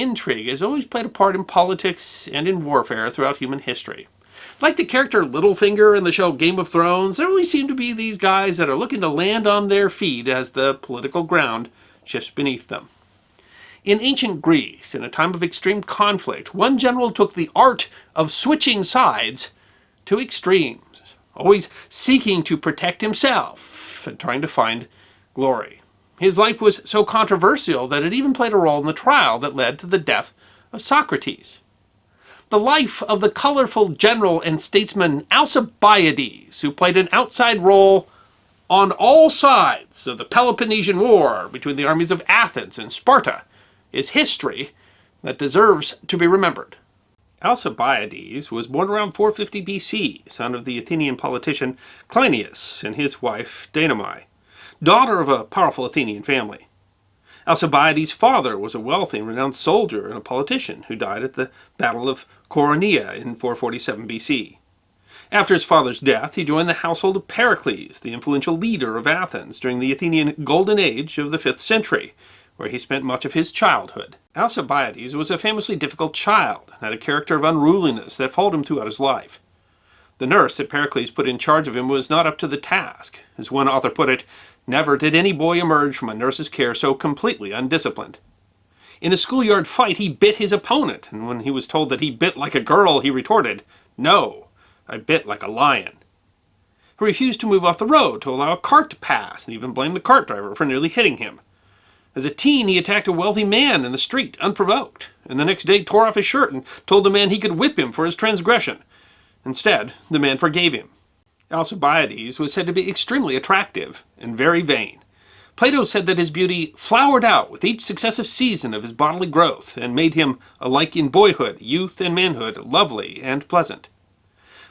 Intrigue has always played a part in politics and in warfare throughout human history. Like the character Littlefinger in the show Game of Thrones, there always seem to be these guys that are looking to land on their feet as the political ground shifts beneath them. In ancient Greece, in a time of extreme conflict, one general took the art of switching sides to extremes, always seeking to protect himself and trying to find glory. His life was so controversial that it even played a role in the trial that led to the death of Socrates. The life of the colorful general and statesman Alcibiades, who played an outside role on all sides of the Peloponnesian War between the armies of Athens and Sparta, is history that deserves to be remembered. Alcibiades was born around 450 BC, son of the Athenian politician Cleinias and his wife Danae daughter of a powerful Athenian family. Alcibiades' father was a wealthy and renowned soldier and a politician who died at the Battle of Coronea in 447 BC. After his father's death, he joined the household of Pericles, the influential leader of Athens during the Athenian Golden Age of the 5th century, where he spent much of his childhood. Alcibiades was a famously difficult child and had a character of unruliness that followed him throughout his life. The nurse that Pericles put in charge of him was not up to the task. As one author put it, Never did any boy emerge from a nurse's care so completely undisciplined. In a schoolyard fight, he bit his opponent, and when he was told that he bit like a girl, he retorted, No, I bit like a lion. He refused to move off the road to allow a cart to pass, and even blamed the cart driver for nearly hitting him. As a teen, he attacked a wealthy man in the street, unprovoked, and the next day tore off his shirt and told the man he could whip him for his transgression. Instead, the man forgave him. Alcibiades was said to be extremely attractive and very vain. Plato said that his beauty flowered out with each successive season of his bodily growth and made him, alike in boyhood, youth, and manhood, lovely and pleasant.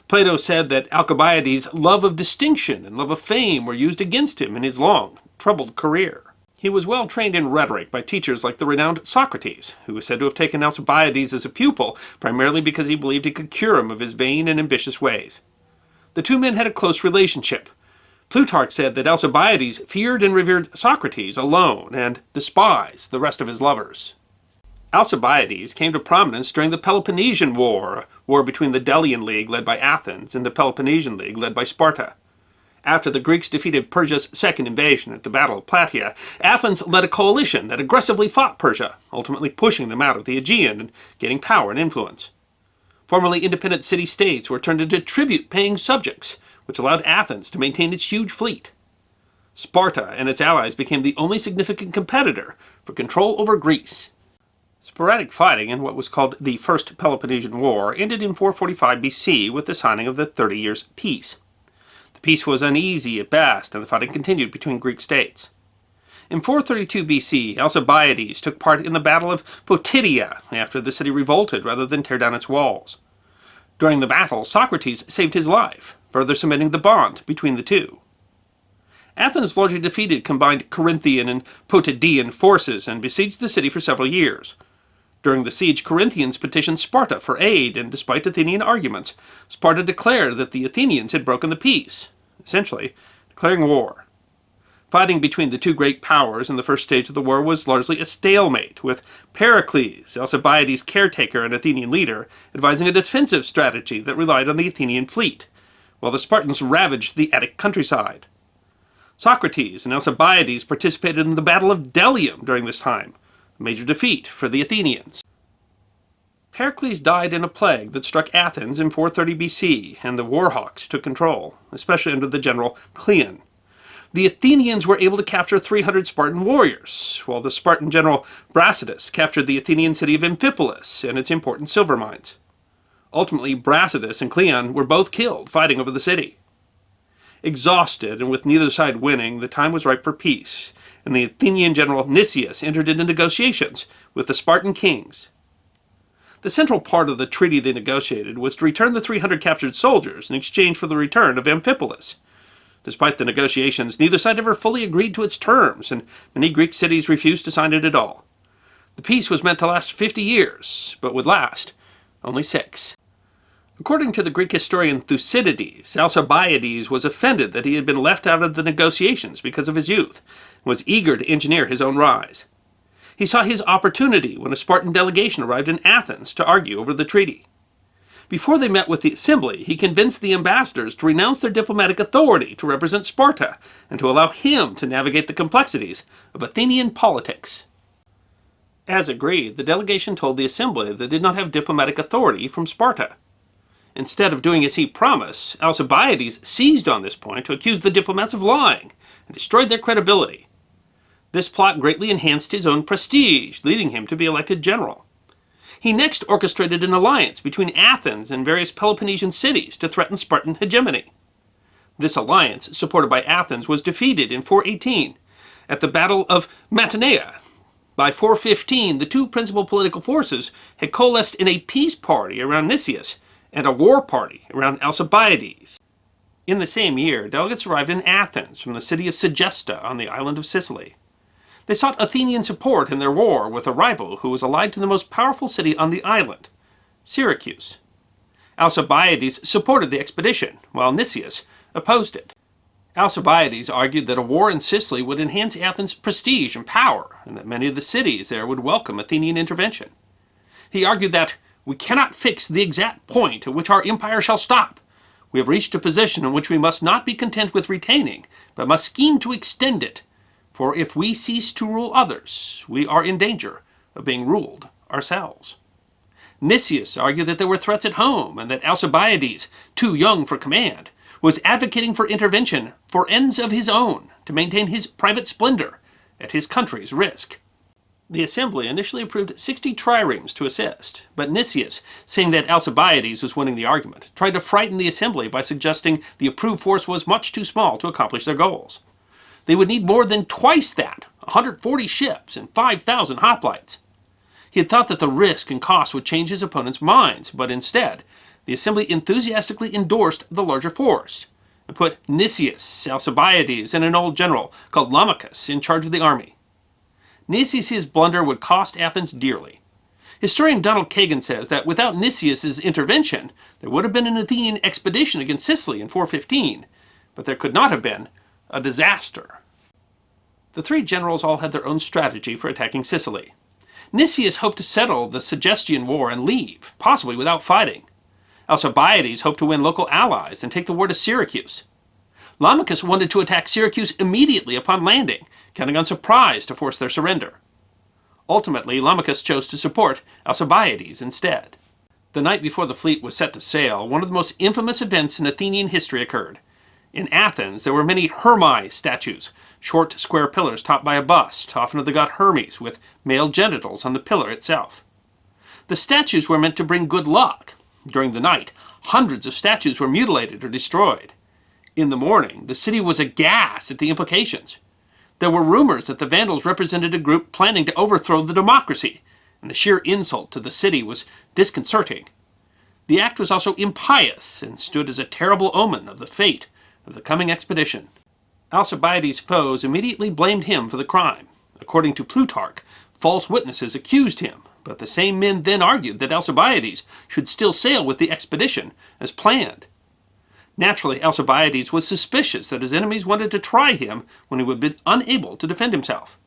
Plato said that Alcibiades' love of distinction and love of fame were used against him in his long, troubled career. He was well trained in rhetoric by teachers like the renowned Socrates, who was said to have taken Alcibiades as a pupil primarily because he believed he could cure him of his vain and ambitious ways. The two men had a close relationship. Plutarch said that Alcibiades feared and revered Socrates alone and despised the rest of his lovers. Alcibiades came to prominence during the Peloponnesian War, war between the Delian League led by Athens and the Peloponnesian League led by Sparta. After the Greeks defeated Persia's second invasion at the Battle of Plataea, Athens led a coalition that aggressively fought Persia, ultimately pushing them out of the Aegean and gaining power and influence. Formerly independent city-states were turned into tribute-paying subjects, which allowed Athens to maintain its huge fleet. Sparta and its allies became the only significant competitor for control over Greece. Sporadic fighting in what was called the First Peloponnesian War ended in 445 BC with the signing of the Thirty Years' Peace. The peace was uneasy at best, and the fighting continued between Greek states. In 432 BC, Alcibiades took part in the Battle of Potidaea after the city revolted rather than tear down its walls. During the battle, Socrates saved his life, further cementing the bond between the two. Athens largely defeated combined Corinthian and Potidaean forces and besieged the city for several years. During the siege, Corinthians petitioned Sparta for aid, and despite Athenian arguments, Sparta declared that the Athenians had broken the peace, essentially declaring war. Fighting between the two great powers in the first stage of the war was largely a stalemate, with Pericles, Alcibiades' caretaker and Athenian leader, advising a defensive strategy that relied on the Athenian fleet, while the Spartans ravaged the Attic countryside. Socrates and Alcibiades participated in the Battle of Delium during this time, a major defeat for the Athenians. Pericles died in a plague that struck Athens in 430 BC, and the Warhawks took control, especially under the general Cleon the Athenians were able to capture 300 Spartan warriors, while the Spartan general Brasidas captured the Athenian city of Amphipolis and its important silver mines. Ultimately, Brasidas and Cleon were both killed fighting over the city. Exhausted and with neither side winning, the time was ripe for peace, and the Athenian general Nicias entered into negotiations with the Spartan kings. The central part of the treaty they negotiated was to return the 300 captured soldiers in exchange for the return of Amphipolis, Despite the negotiations, neither side ever fully agreed to its terms, and many Greek cities refused to sign it at all. The peace was meant to last 50 years, but would last only six. According to the Greek historian Thucydides, Alcibiades was offended that he had been left out of the negotiations because of his youth, and was eager to engineer his own rise. He saw his opportunity when a Spartan delegation arrived in Athens to argue over the treaty. Before they met with the assembly, he convinced the ambassadors to renounce their diplomatic authority to represent Sparta and to allow him to navigate the complexities of Athenian politics. As agreed, the delegation told the assembly that they did not have diplomatic authority from Sparta. Instead of doing as he promised, Alcibiades seized on this point to accuse the diplomats of lying and destroyed their credibility. This plot greatly enhanced his own prestige, leading him to be elected general. He next orchestrated an alliance between Athens and various Peloponnesian cities to threaten Spartan hegemony. This alliance, supported by Athens, was defeated in 418 at the Battle of Mantinea. By 415, the two principal political forces had coalesced in a peace party around Nicias and a war party around Alcibiades. In the same year, delegates arrived in Athens from the city of Segesta on the island of Sicily. They sought Athenian support in their war with a rival who was allied to the most powerful city on the island, Syracuse. Alcibiades supported the expedition, while Nicias opposed it. Alcibiades argued that a war in Sicily would enhance Athens' prestige and power, and that many of the cities there would welcome Athenian intervention. He argued that we cannot fix the exact point at which our empire shall stop. We have reached a position in which we must not be content with retaining, but must scheme to extend it for if we cease to rule others, we are in danger of being ruled ourselves. Nicias argued that there were threats at home and that Alcibiades, too young for command, was advocating for intervention for ends of his own to maintain his private splendor at his country's risk. The assembly initially approved 60 triremes to assist, but Nicias, seeing that Alcibiades was winning the argument, tried to frighten the assembly by suggesting the approved force was much too small to accomplish their goals. They would need more than twice that, 140 ships and 5,000 hoplites. He had thought that the risk and cost would change his opponent's minds, but instead, the assembly enthusiastically endorsed the larger force and put Nicias, Alcibiades, and an old general called Lamachus in charge of the army. Nicias' blunder would cost Athens dearly. Historian Donald Kagan says that without Nicias' intervention, there would have been an Athenian expedition against Sicily in 415, but there could not have been a disaster. The three generals all had their own strategy for attacking Sicily. Nicias hoped to settle the Segestian War and leave, possibly without fighting. Alcibiades hoped to win local allies and take the war to Syracuse. Lamachus wanted to attack Syracuse immediately upon landing, counting on surprise to force their surrender. Ultimately, Lamachus chose to support Alcibiades instead. The night before the fleet was set to sail, one of the most infamous events in Athenian history occurred. In Athens, there were many Hermae statues, short square pillars topped by a bust, often of the god Hermes, with male genitals on the pillar itself. The statues were meant to bring good luck. During the night, hundreds of statues were mutilated or destroyed. In the morning, the city was aghast at the implications. There were rumors that the Vandals represented a group planning to overthrow the democracy, and the sheer insult to the city was disconcerting. The act was also impious and stood as a terrible omen of the fate of the coming expedition. Alcibiades' foes immediately blamed him for the crime. According to Plutarch, false witnesses accused him, but the same men then argued that Alcibiades should still sail with the expedition as planned. Naturally, Alcibiades was suspicious that his enemies wanted to try him when he would be unable to defend himself.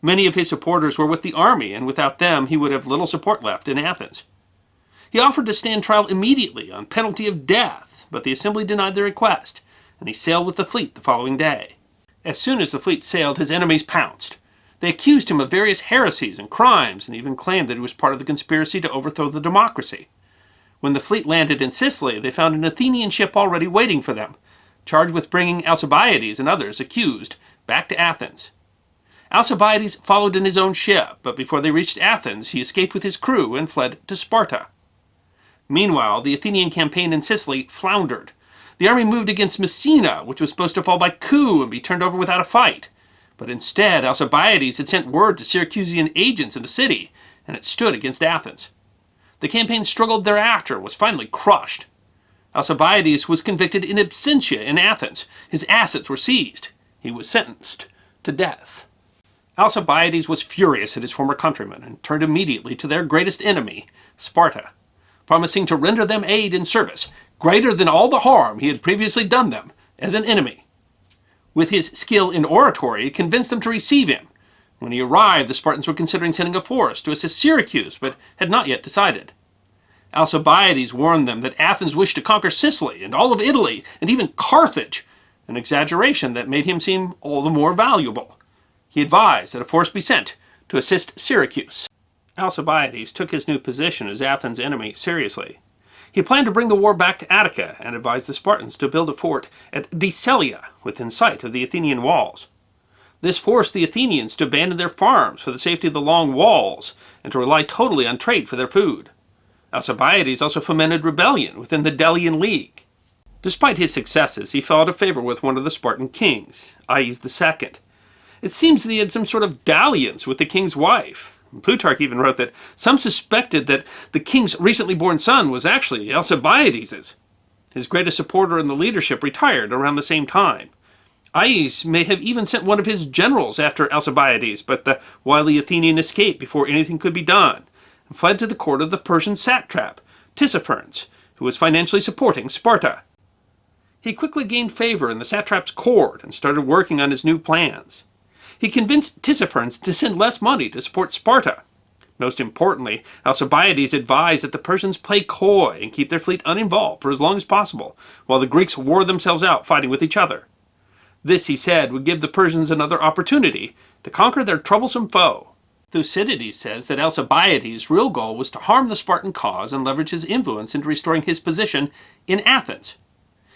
Many of his supporters were with the army, and without them he would have little support left in Athens. He offered to stand trial immediately on penalty of death, but the assembly denied the request, and he sailed with the fleet the following day. As soon as the fleet sailed, his enemies pounced. They accused him of various heresies and crimes, and even claimed that he was part of the conspiracy to overthrow the democracy. When the fleet landed in Sicily, they found an Athenian ship already waiting for them, charged with bringing Alcibiades and others accused back to Athens. Alcibiades followed in his own ship, but before they reached Athens, he escaped with his crew and fled to Sparta. Meanwhile, the Athenian campaign in Sicily floundered, the army moved against Messina, which was supposed to fall by coup and be turned over without a fight. But instead, Alcibiades had sent word to Syracusan agents in the city, and it stood against Athens. The campaign struggled thereafter and was finally crushed. Alcibiades was convicted in absentia in Athens. His assets were seized. He was sentenced to death. Alcibiades was furious at his former countrymen and turned immediately to their greatest enemy, Sparta, promising to render them aid and service greater than all the harm he had previously done them as an enemy. With his skill in oratory, he convinced them to receive him, When he arrived, the Spartans were considering sending a force to assist Syracuse, but had not yet decided. Alcibiades warned them that Athens wished to conquer Sicily and all of Italy, and even Carthage, an exaggeration that made him seem all the more valuable. He advised that a force be sent to assist Syracuse. Alcibiades took his new position as Athens' enemy seriously. He planned to bring the war back to Attica and advised the Spartans to build a fort at Decelea within sight of the Athenian walls. This forced the Athenians to abandon their farms for the safety of the long walls and to rely totally on trade for their food. Alcibiades also fomented rebellion within the Delian League. Despite his successes, he fell out of favor with one of the Spartan kings, Agis II. It seems that he had some sort of dalliance with the king's wife. Plutarch even wrote that some suspected that the king's recently born son was actually Alcibiades's. His greatest supporter in the leadership retired around the same time. Agis may have even sent one of his generals after Alcibiades, but the wily Athenian escaped before anything could be done and fled to the court of the Persian satrap, Tissaphernes, who was financially supporting Sparta. He quickly gained favor in the satrap's court and started working on his new plans. He convinced Tissaphernes to send less money to support Sparta. Most importantly, Alcibiades advised that the Persians play coy and keep their fleet uninvolved for as long as possible, while the Greeks wore themselves out fighting with each other. This, he said, would give the Persians another opportunity to conquer their troublesome foe. Thucydides says that Alcibiades' real goal was to harm the Spartan cause and leverage his influence into restoring his position in Athens.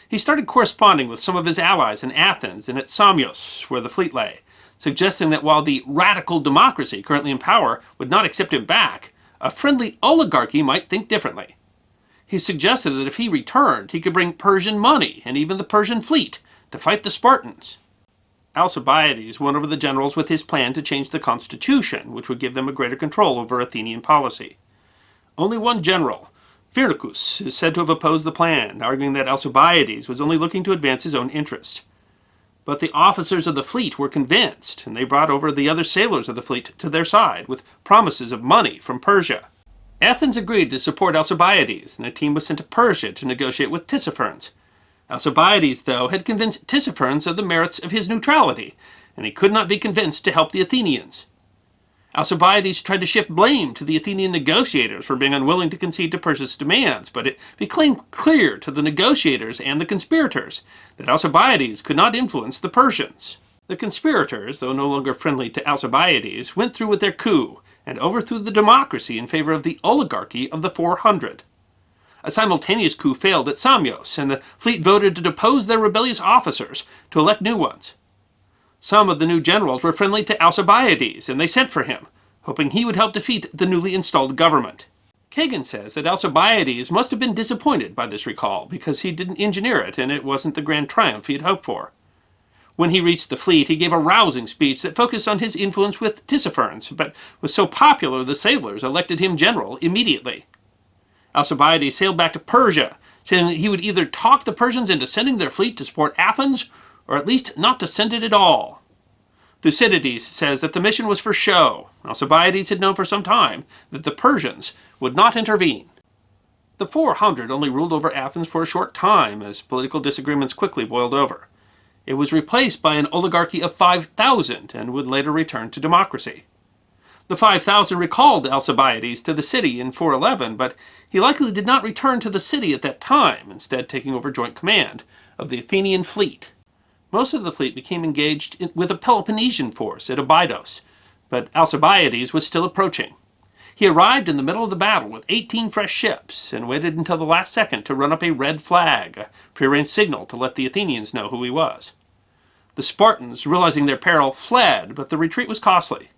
He started corresponding with some of his allies in Athens and at Samos, where the fleet lay, suggesting that while the radical democracy currently in power would not accept him back, a friendly oligarchy might think differently. He suggested that if he returned, he could bring Persian money and even the Persian fleet to fight the Spartans. Alcibiades won over the generals with his plan to change the constitution, which would give them a greater control over Athenian policy. Only one general, Phrynichus, is said to have opposed the plan, arguing that Alcibiades was only looking to advance his own interests. But the officers of the fleet were convinced, and they brought over the other sailors of the fleet to their side with promises of money from Persia. Athens agreed to support Alcibiades, and a team was sent to Persia to negotiate with Tissaphernes, Alcibiades, though, had convinced Tissaphernes of the merits of his neutrality, and he could not be convinced to help the Athenians. Alcibiades tried to shift blame to the Athenian negotiators for being unwilling to concede to Persia's demands, but it became clear to the negotiators and the conspirators that Alcibiades could not influence the Persians. The conspirators, though no longer friendly to Alcibiades, went through with their coup and overthrew the democracy in favor of the oligarchy of the 400. A simultaneous coup failed at Samos, and the fleet voted to depose their rebellious officers to elect new ones. Some of the new generals were friendly to Alcibiades, and they sent for him, hoping he would help defeat the newly installed government. Kagan says that Alcibiades must have been disappointed by this recall because he didn't engineer it and it wasn't the grand triumph he had hoped for. When he reached the fleet, he gave a rousing speech that focused on his influence with Tissaphernes, but was so popular the sailors elected him general immediately. Alcibiades sailed back to Persia, saying that he would either talk the Persians into sending their fleet to support Athens, or at least not to send it at all. Thucydides says that the mission was for show. Alcibiades had known for some time that the Persians would not intervene. The 400 only ruled over Athens for a short time, as political disagreements quickly boiled over. It was replaced by an oligarchy of 5,000 and would later return to democracy. The 5,000 recalled Alcibiades to the city in 411, but he likely did not return to the city at that time, instead taking over joint command of the Athenian fleet. Most of the fleet became engaged in, with a Peloponnesian force at Abydos, but Alcibiades was still approaching. He arrived in the middle of the battle with 18 fresh ships and waited until the last second to run up a red flag, a prearranged signal to let the Athenians know who he was. The Spartans, realizing their peril, fled, but the retreat was costly.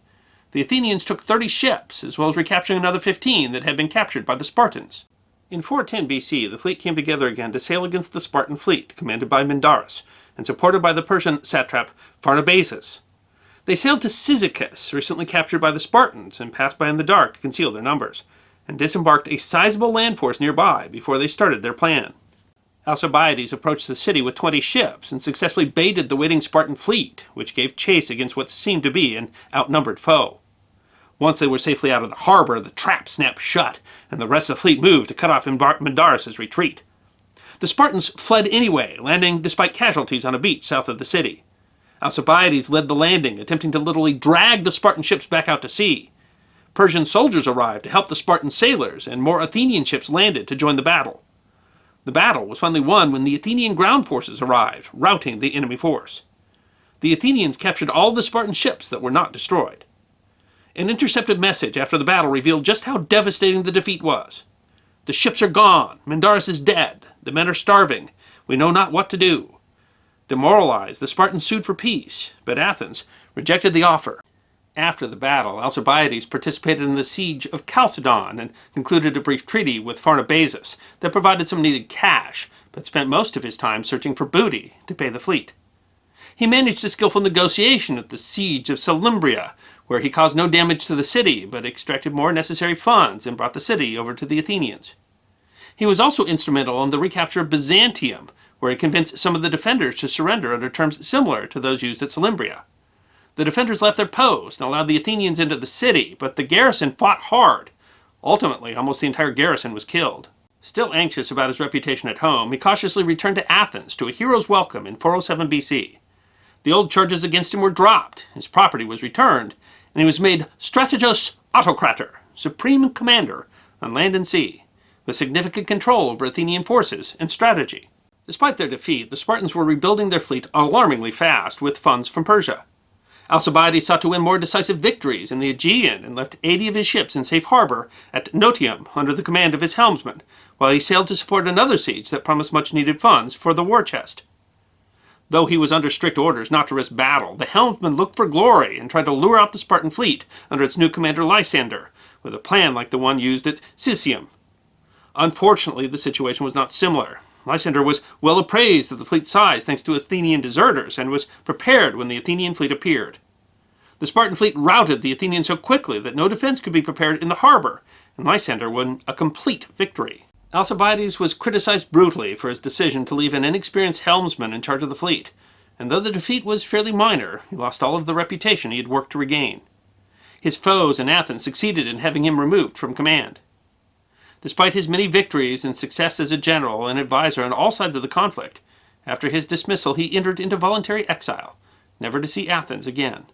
The Athenians took 30 ships, as well as recapturing another 15 that had been captured by the Spartans. In 410 BC, the fleet came together again to sail against the Spartan fleet, commanded by Mindarus, and supported by the Persian satrap Pharnabazus. They sailed to Cyzicus, recently captured by the Spartans, and passed by in the dark to conceal their numbers, and disembarked a sizable land force nearby before they started their plan. Alcibiades approached the city with 20 ships and successfully baited the waiting Spartan fleet, which gave chase against what seemed to be an outnumbered foe. Once they were safely out of the harbor, the trap snapped shut, and the rest of the fleet moved to cut off Mindarus' retreat. The Spartans fled anyway, landing despite casualties on a beach south of the city. Alcibiades led the landing, attempting to literally drag the Spartan ships back out to sea. Persian soldiers arrived to help the Spartan sailors, and more Athenian ships landed to join the battle. The battle was finally won when the Athenian ground forces arrived, routing the enemy force. The Athenians captured all the Spartan ships that were not destroyed. An intercepted message after the battle revealed just how devastating the defeat was. The ships are gone, Mindarus is dead, the men are starving, we know not what to do. Demoralized, the Spartans sued for peace, but Athens rejected the offer. After the battle, Alcibiades participated in the siege of Chalcedon and concluded a brief treaty with Pharnabazus that provided some needed cash, but spent most of his time searching for booty to pay the fleet. He managed a skillful negotiation at the siege of Selymbria, where he caused no damage to the city, but extracted more necessary funds and brought the city over to the Athenians. He was also instrumental in the recapture of Byzantium, where he convinced some of the defenders to surrender under terms similar to those used at Selymbria. The defenders left their post and allowed the Athenians into the city, but the garrison fought hard. Ultimately, almost the entire garrison was killed. Still anxious about his reputation at home, he cautiously returned to Athens to a hero's welcome in 407 BC. The old charges against him were dropped, his property was returned, and he was made strategos autocrator, supreme commander on land and sea, with significant control over Athenian forces and strategy. Despite their defeat, the Spartans were rebuilding their fleet alarmingly fast with funds from Persia. Alcibiades sought to win more decisive victories in the Aegean and left 80 of his ships in safe harbor at Notium under the command of his helmsman, while he sailed to support another siege that promised much needed funds for the war chest. Though he was under strict orders not to risk battle, the helmsman looked for glory and tried to lure out the Spartan fleet under its new commander Lysander, with a plan like the one used at Sicyon. Unfortunately, the situation was not similar. Lysander was well appraised of the fleet's size thanks to Athenian deserters and was prepared when the Athenian fleet appeared. The Spartan fleet routed the Athenians so quickly that no defense could be prepared in the harbor, and Lysander won a complete victory. Alcibiades was criticized brutally for his decision to leave an inexperienced helmsman in charge of the fleet, and though the defeat was fairly minor, he lost all of the reputation he had worked to regain. His foes in Athens succeeded in having him removed from command. Despite his many victories and success as a general and advisor on all sides of the conflict, after his dismissal he entered into voluntary exile, never to see Athens again.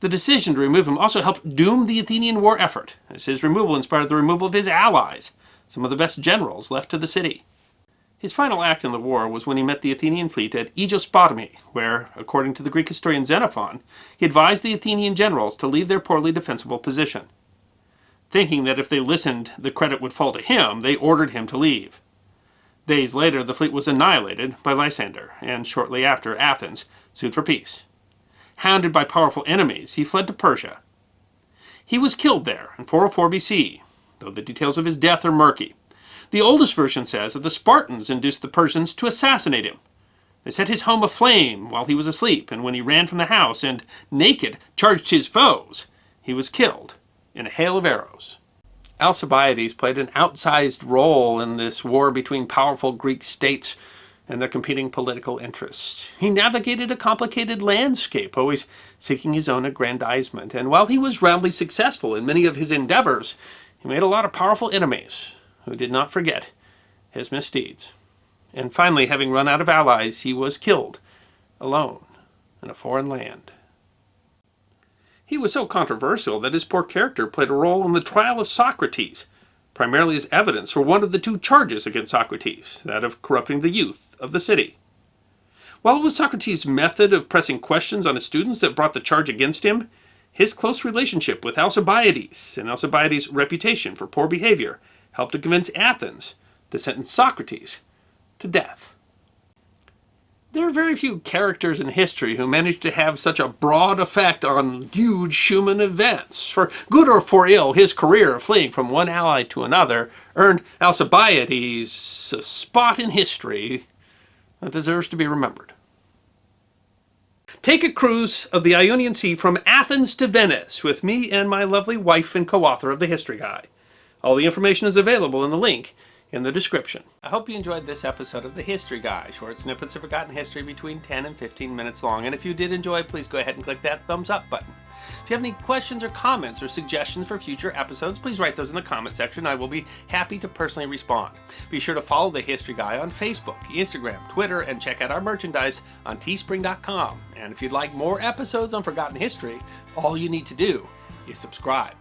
The decision to remove him also helped doom the Athenian war effort, as his removal inspired the removal of his allies, some of the best generals left to the city. His final act in the war was when he met the Athenian fleet at Aegospotami, where, according to the Greek historian Xenophon, he advised the Athenian generals to leave their poorly defensible position. Thinking that if they listened, the credit would fall to him, they ordered him to leave. Days later, the fleet was annihilated by Lysander, and shortly after, Athens sued for peace. Hounded by powerful enemies, he fled to Persia. He was killed there in 404 BC, though the details of his death are murky. The oldest version says that the Spartans induced the Persians to assassinate him. They set his home aflame while he was asleep, and when he ran from the house and, naked, charged his foes, he was killed in a hail of arrows. Alcibiades played an outsized role in this war between powerful Greek states and their competing political interests. He navigated a complicated landscape, always seeking his own aggrandizement, and while he was roundly successful in many of his endeavors, he made a lot of powerful enemies who did not forget his misdeeds. And finally, having run out of allies, he was killed, alone, in a foreign land. He was so controversial that his poor character played a role in the trial of Socrates, primarily as evidence for one of the two charges against Socrates, that of corrupting the youth of the city. While it was Socrates' method of pressing questions on his students that brought the charge against him, his close relationship with Alcibiades and Alcibiades' reputation for poor behavior helped to convince Athens to sentence Socrates to death. There are very few characters in history who managed to have such a broad effect on huge human events. For good or for ill, his career of fleeing from one ally to another earned Alcibiades a spot in history that deserves to be remembered. Take a cruise of the Ionian Sea from Athens to Venice with me and my lovely wife and co-author of the History Guy. All the information is available in the link in the description. I hope you enjoyed this episode of The History Guy, short snippets of forgotten history between 10 and 15 minutes long. And if you did enjoy, please go ahead and click that thumbs up button. If you have any questions or comments or suggestions for future episodes, please write those in the comment section. I will be happy to personally respond. Be sure to follow The History Guy on Facebook, Instagram, Twitter, and check out our merchandise on teespring.com. And if you'd like more episodes on forgotten history, all you need to do is subscribe.